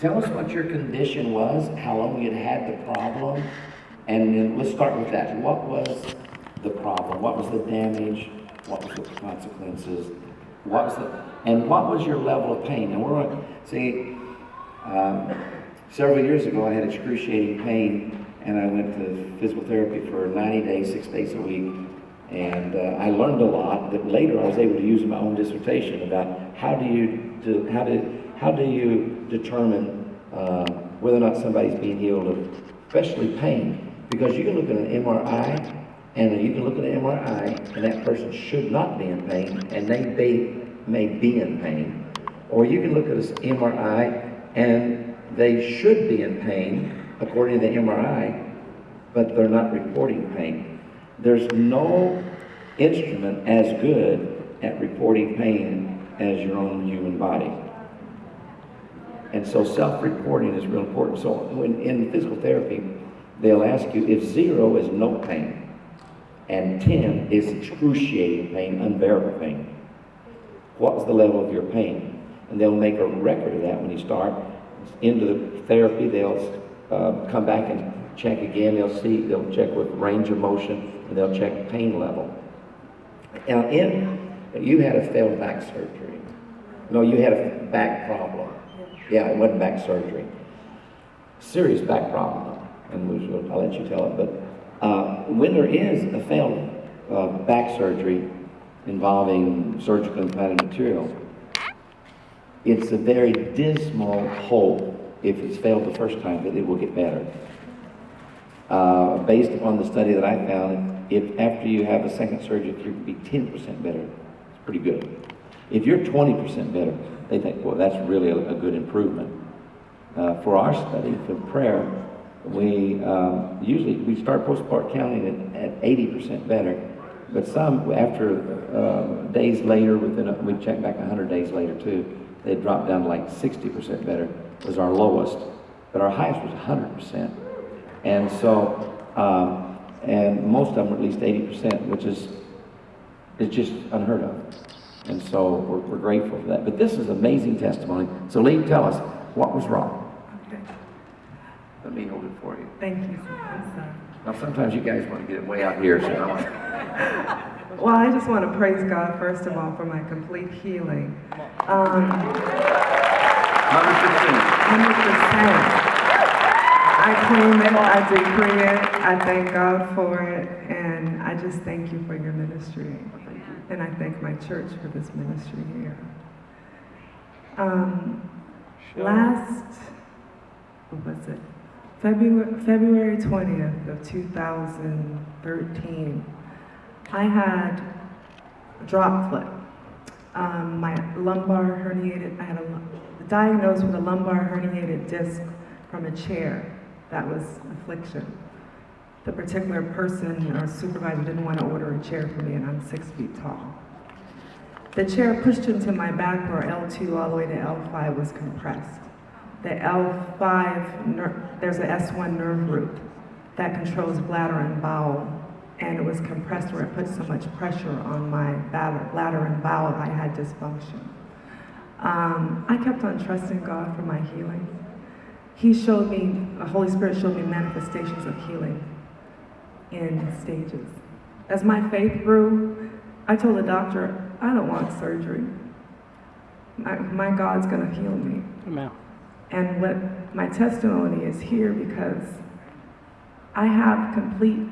Tell us what your condition was, how long you'd had the problem, and then let's start with that. What was the problem? What was the damage? What was the consequences? What was the, and what was your level of pain? And we're going to see, um, several years ago, I had excruciating pain, and I went to physical therapy for 90 days, six days a week. And uh, I learned a lot that later I was able to use in my own dissertation about how do you, do, how do, how do you determine uh, whether or not somebody's being healed of, especially pain? Because you can look at an MRI, and you can look at an MRI, and that person should not be in pain, and they may, may be in pain. Or you can look at an MRI, and they should be in pain, according to the MRI, but they're not reporting pain. There's no instrument as good at reporting pain as your own human body. And so self-reporting is real important. So when in physical therapy, they'll ask you if zero is no pain and 10 is excruciating pain, unbearable pain. What's the level of your pain? And they'll make a record of that when you start. Into the therapy, they'll uh, come back and check again. They'll see, they'll check with range of motion, and they'll check pain level. Now, in, you had a failed back surgery. No, you had a back problem. Yeah, it wasn't back surgery. Serious back problem, and I'll let you tell it. But uh, when there is a failed uh, back surgery involving surgical implanted material, it's a very dismal hope if it's failed the first time that it will get better. Uh, based upon the study that I found, if after you have a second surgery, you can be 10% better, it's pretty good. If you're 20% better, they think, well, that's really a, a good improvement. Uh, for our study, for prayer, we um, usually we start postpart counting at, at 80% better, but some after uh, days later, within a, we check back 100 days later too, they dropped down to like 60% better was our lowest, but our highest was 100%. And so, um, and most of them were at least 80%, which is, is just unheard of. And so we're, we're grateful for that. But this is amazing testimony. So Lee, tell us, what was wrong? Okay. Let me hold it for you. Thank you. Now, sometimes you guys want to get it way out here, so I want Well, I just want to praise God, first of all, for my complete healing. Um, 100%. 100%. I claim it, I decree it, I thank God for it, and I just thank you for your ministry. And I thank my church for this ministry here. Um, last, what was it? February, February 20th of 2013, I had a drop foot. Um, my lumbar herniated, I had a, diagnosed with a lumbar herniated disc from a chair. That was affliction. The particular person or supervisor didn't want to order a chair for me, and I'm six feet tall. The chair pushed into my back where L2 all the way to L5 was compressed. The L5, there's a S1 nerve root that controls bladder and bowel, and it was compressed where it put so much pressure on my bladder and bowel, I had dysfunction. Um, I kept on trusting God for my healing. He showed me, the Holy Spirit showed me manifestations of healing in stages. As my faith grew, I told the doctor, I don't want surgery. My, my God's gonna heal me. Amen. And what my testimony is here because I have complete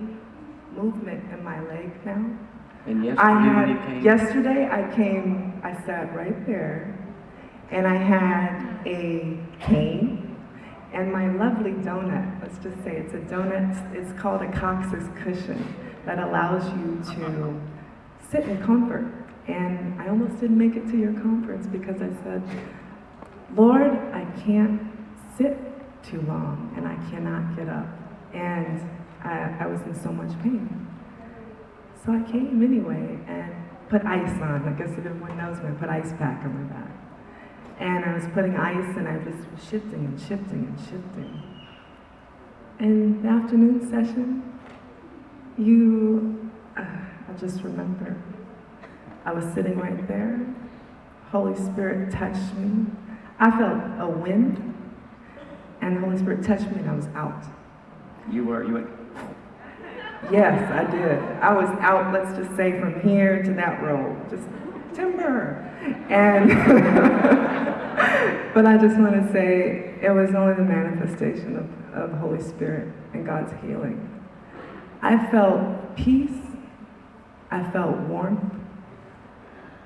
movement in my leg now. And yesterday I had, came, yesterday I came, I sat right there, and I had a cane and my lovely donut. Let's just say it's a donut, it's called a coccyx cushion that allows you to sit in comfort. And I almost didn't make it to your conference because I said, Lord, I can't sit too long and I cannot get up. And I, I was in so much pain. So I came anyway and put ice on. I guess if everyone knows me, I put ice pack on my back. And I was putting ice and I just was shifting and shifting and shifting. In the afternoon session, you, uh, I just remember, I was sitting right there. Holy Spirit touched me. I felt a wind and the Holy Spirit touched me and I was out. You were, you went, Yes, I did. I was out, let's just say, from here to that road, just timber. And, but I just want to say it was only the manifestation of, of Holy Spirit and God's healing. I felt peace. I felt warmth.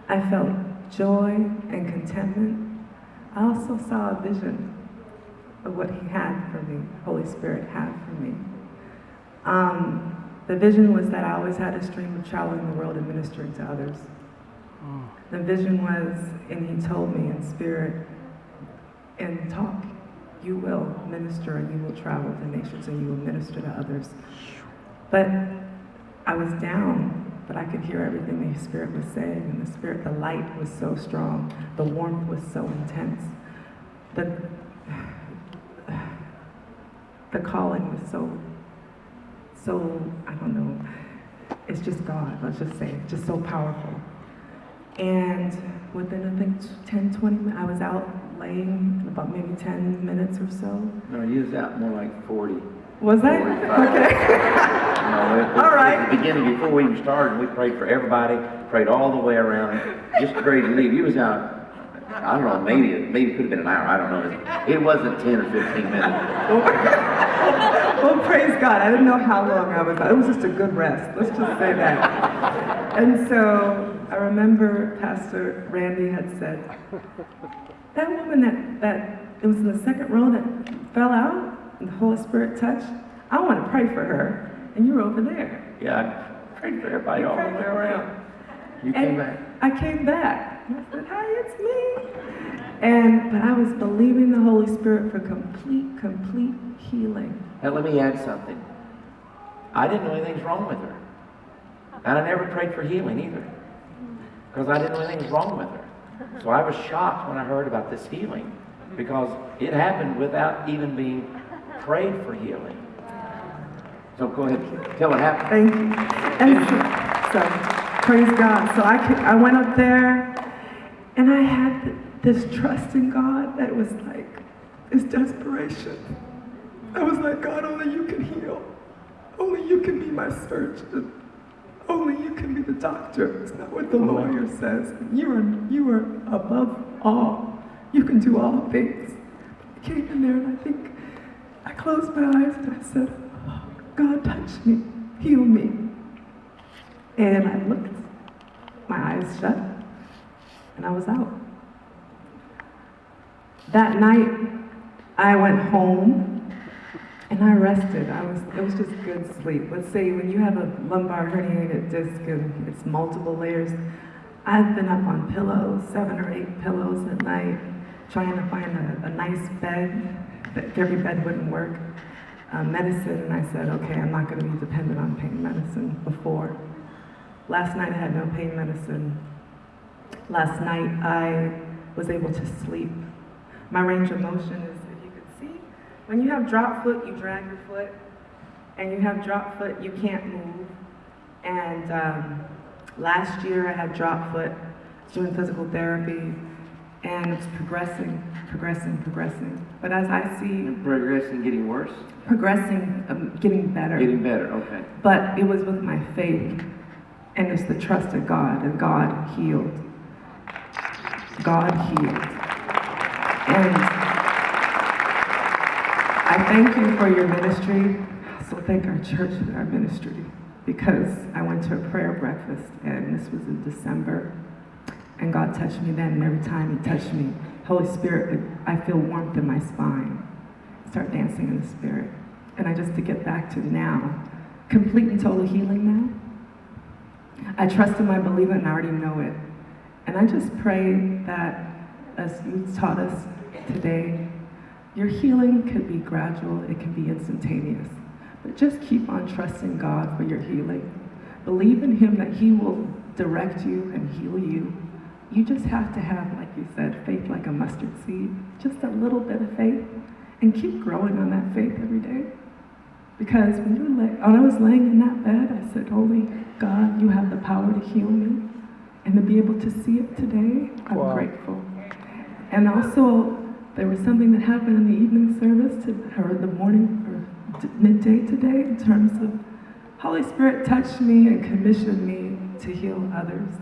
I felt joy and contentment. I also saw a vision of what He had for me, Holy Spirit had for me. Um, the vision was that I always had a stream of traveling the world and ministering to others. The vision was, and he told me in spirit, and talk, you will minister and you will travel the nations and you will minister to others. But I was down, but I could hear everything the spirit was saying, and the spirit, the light was so strong, the warmth was so intense. The, the calling was so so, I don't know, it's just God, let's just say, just so powerful. And within, I think, 10, 20 minutes, I was out laying about maybe 10 minutes or so. no, you was out more like forty. Was I? Okay. No, it- it- All right. At the beginning, before we even started, we prayed for everybody, prayed all the way around, just ready to leave. You was out, I don't know, maybe, maybe it could have been an hour, I don't know. It wasn't ten or fifteen minutes. well, praise God. I didn't know how long I was out. It was just a good rest. Let's just say that. And so I remember Pastor Randy had said, that woman that, that it was in the second row that fell out and the Holy Spirit touched, I want to pray for her. And you were over there. Yeah, I prayed for everybody all the way around. You And came back. I came back. And I said, hi, it's me. And, but I was believing the Holy Spirit for complete, complete healing. Now, let me add something. I didn't know anything's wrong with her. And I never prayed for healing either. Because I didn't know anything was wrong with her. So I was shocked when I heard about this healing. Because it happened without even being prayed for healing. So go ahead, tell what happened. Thank you. And so, praise God. So I, could, I went up there and I had this trust in God that was like, this desperation. I was like, God, only you can heal. Only you can be my surgeon. Only you can be the doctor. It's not what the lawyer says. You are, you are above all. You can do all things. I came in there and I think I closed my eyes and I said, oh, God touch me, heal me. And I looked, my eyes shut, and I was out. That night, I went home and I rested. I was, it was just good sleep. Let's say when you have a lumbar herniated disc and it's multiple layers, I've been up on pillows, seven or eight pillows at night, trying to find a, a nice bed. But every bed wouldn't work. Uh, medicine, and I said, okay, I'm not going to be dependent on pain medicine before. Last night I had no pain medicine. Last night I was able to sleep. My range of motion is, if you could see, when you have drop foot, you drag your foot, and you have drop foot, you can't move. And um, last year I had drop foot, doing physical therapy, and it's progressing, progressing, progressing. But as I see Progressing, getting worse? progressing, um, getting better. Getting better, okay. But it was with my faith, and it's the trust of God, and God healed. God healed. And I thank you for your ministry. I also thank our church for our ministry because I went to a prayer breakfast, and this was in December. And God touched me then, and every time He touched me, Holy Spirit, I feel warmth in my spine. Start dancing in the Spirit. And I just to get back to now, complete and total healing now. I trust Him, I believe it, and I already know it. And I just pray that, as you taught us today, your healing could be gradual, it can be instantaneous. But just keep on trusting God for your healing. Believe in Him that He will direct you and heal you. You just have to have, like you said, faith like a mustard seed, just a little bit of faith, and keep growing on that faith every day. Because when, you lay, when I was laying in that bed, I said, Holy God, you have the power to heal me. And to be able to see it today, I'm Wow. grateful. And also, there was something that happened in the evening service to, or the morning or midday today in terms of Holy Spirit touched me and commissioned me to heal others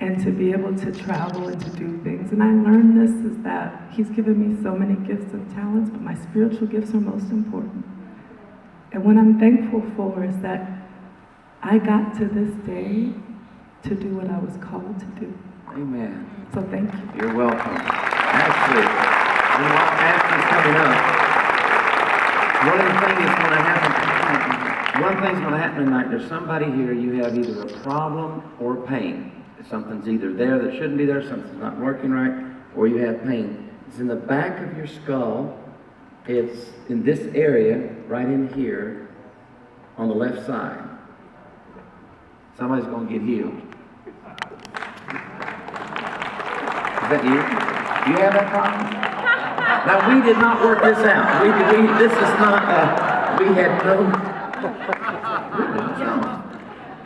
and to be able to travel and to do things. And I learned this is that He's given me so many gifts and talents, but my spiritual gifts are most important. And what I'm thankful for is that I got to this day to do what I was called to do. Amen. So thank you. You're welcome. Ashley, you know, Ashley's coming up. One of the things that's gonna happen, one thing's gonna happen tonight, there's somebody here, you have either a problem or pain. Something's either there that shouldn't be there, something's not working right, or you have pain. It's in the back of your skull. It's in this area, right in here, on the left side. Somebody's gonna get healed. Is that you? You have that problem? Now, we did not work this out. We, we, this is not, uh, we had no.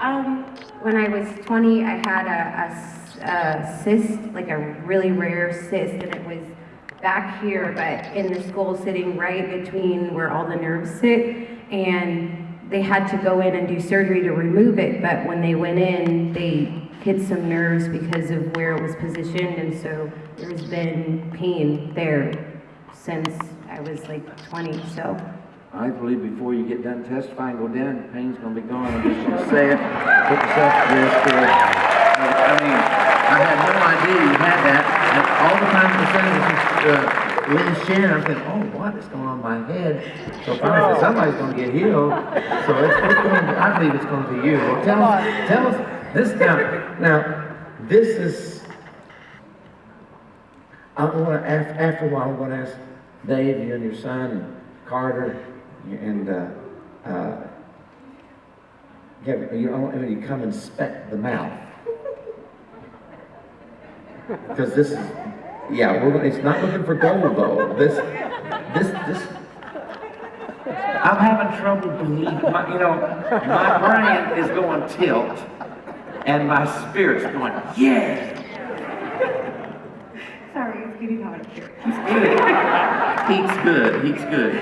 Um, when I was 20, I had a a cyst, like a really rare cyst, and it was back here, but in the skull, sitting right between where all the nerves sit. And they had to go in and do surgery to remove it, but when they went in, they hit some nerves because of where it was positioned, and so there's been pain there since I was like 20. So I believe before you get done testifying, go down, the pain's gonna be gone. I'm just gonna say it. Put yourself to there. I mean, I had no idea you had that. And all the time the saying was, uh, Lynn Shannon, I'm thinking, oh, what is going on in my head? So finally, said, somebody's gonna get healed. So it's, it's going to, I believe it's gonna be you. Well, tell us, tell us, this now, now, this is, I'm gonna, af- after a while, I'm gonna ask Dave, you and your son, and Carter, and, uh, uh, Kevin, you, I want you to come inspect the mouth. Because this is, yeah, we're, it's not looking for gold though. This, this, this. I'm having trouble believing, my, you know, my brain is going tilt, and my spirit's going, yeah. Sorry, it's getting hot up here. Heat's good, heat's good.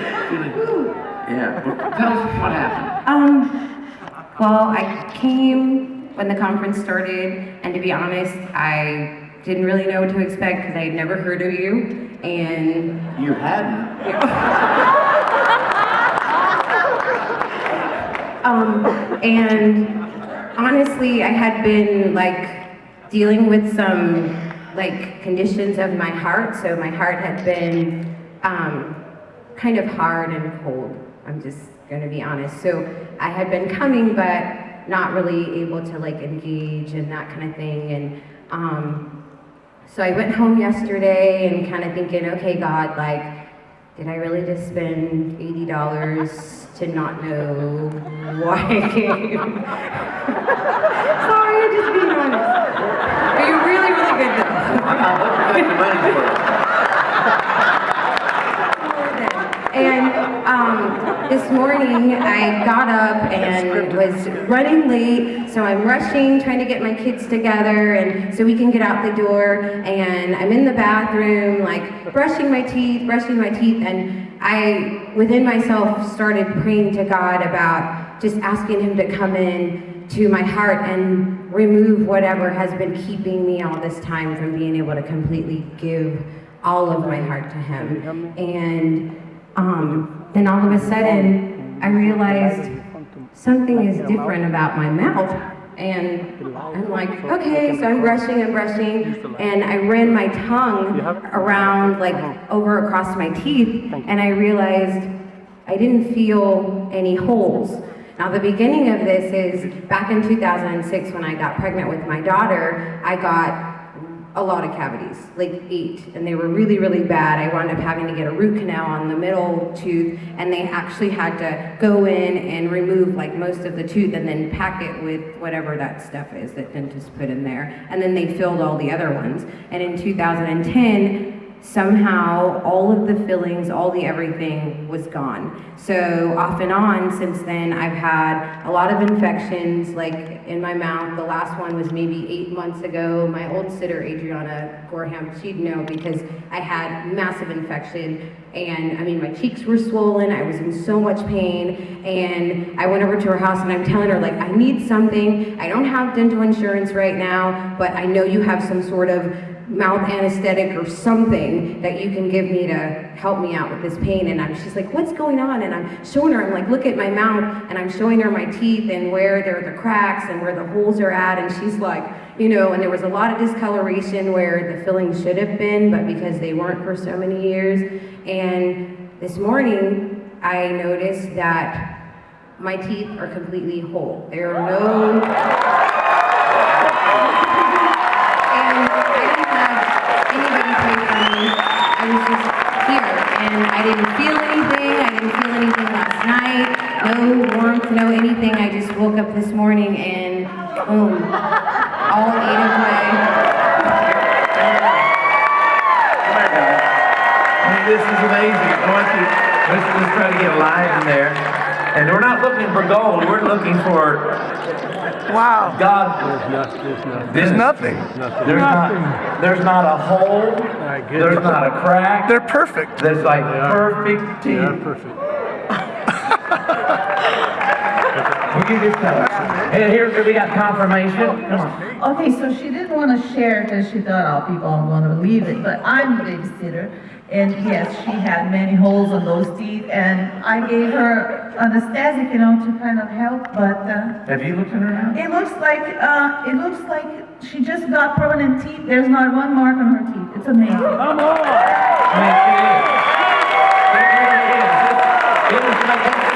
Yeah, well, tell us what happened. Um, well, I came when the conference started, and to be honest, I didn't really know what to expect because I had never heard of you. And You hadn't. um, and honestly, I had been like dealing with some like conditions of my heart. So my heart had been um, kind of hard and cold. I'm just gonna be honest. So I had been coming, but not really able to like engage and that kind of thing. And um, so I went home yesterday and kind of thinking, okay, God, like, did I really just spend eighty dollars to not know why I came? Sorry, I'm just being honest. But you're really, really good though. I'm not looking at the money for it. And um, this morning I got up and was running late, so I'm rushing, trying to get my kids together, and so we can get out the door. And I'm in the bathroom, like brushing my teeth, brushing my teeth, and I, within myself, started praying to God about just asking Him to come in to my heart and remove whatever has been keeping me all this time from being able to completely give all of my heart to Him. And um, then all of a sudden, I realized something is different about my mouth. And I'm like, okay, so I'm brushing and brushing, and I ran my tongue around, like, over across my teeth, and I realized I didn't feel any holes. Now, the beginning of this is back in 2006 when I got pregnant with my daughter, I got a lot of cavities, like eight, and they were really, really bad. I wound up having to get a root canal on the middle tooth, and they actually had to go in and remove like most of the tooth and then pack it with whatever that stuff is that dentists put in there. And then they filled all the other ones. And in 2010, somehow all of the fillings, all the everything was gone. So off and on since then, I've had a lot of infections like in my mouth. The last one was maybe eight months ago. My old sitter, Adriana Gorham, she'd know because I had massive infection and I mean, my cheeks were swollen. I was in so much pain and I went over to her house and I'm telling her like, I need something. I don't have dental insurance right now, but I know you have some sort of mouth anesthetic or something that you can give me to help me out with this pain. And I'm, she's like, what's going on? And I'm showing her, I'm like, look at my mouth, and I'm showing her my teeth and where there are the cracks and where the holes are at. And she's like, you know, and there was a lot of discoloration where the fillings should have been, but because they weren't for so many years. And this morning, I noticed that my teeth are completely whole. There are no I was just here, and I didn't feel anything. I didn't feel anything last night. No warmth, no anything. I just woke up this morning and boom, all eight of my. Oh. This is amazing. Let's, let's try to get live in there. And we're not looking for gold, we're looking for Wow. God. There's not, there's not. There's nothing. Nothing. There's not, there's not a hole, My goodness. there's not a crack, They're perfect. there's like They are. perfect They are perfect. Will you just tell us? And here, we got confirmation. Come. Okay, so she didn't want to share because she thought, oh, people aren't going to believe it, but I'm the babysitter. And yes, she had many holes in those teeth, and I gave her anesthetic, you know, to kind of help, but, uh, Have you looked at her now? it looks like, uh, it looks like she just got permanent teeth. There's not one mark on her teeth. It's amazing. Come on! I mean, it is. It really is. It is like,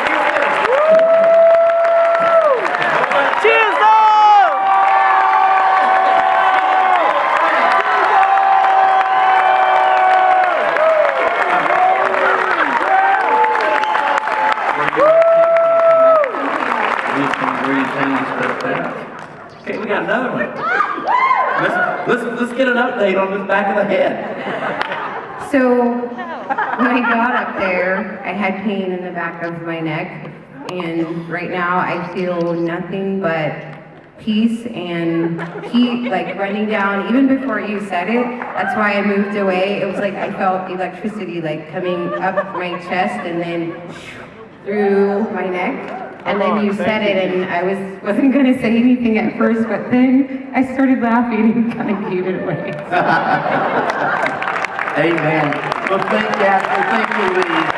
These can breathe things that fast. Okay, we got another one. Let's, let's, let's get an update on this back of the head. So when I got up there, I had pain in the back of my neck, and right now I feel nothing but peace and heat like running down. Even before you said it, that's why I moved away. It was like I felt electricity like coming up my chest and then through my neck. And then oh, you said it, and I was wasn't gonna say anything at first, but then I started laughing and kind of gave it away. Amen. Well, thank you, Ashley. Thank you, Lee. Thank you, Jesus.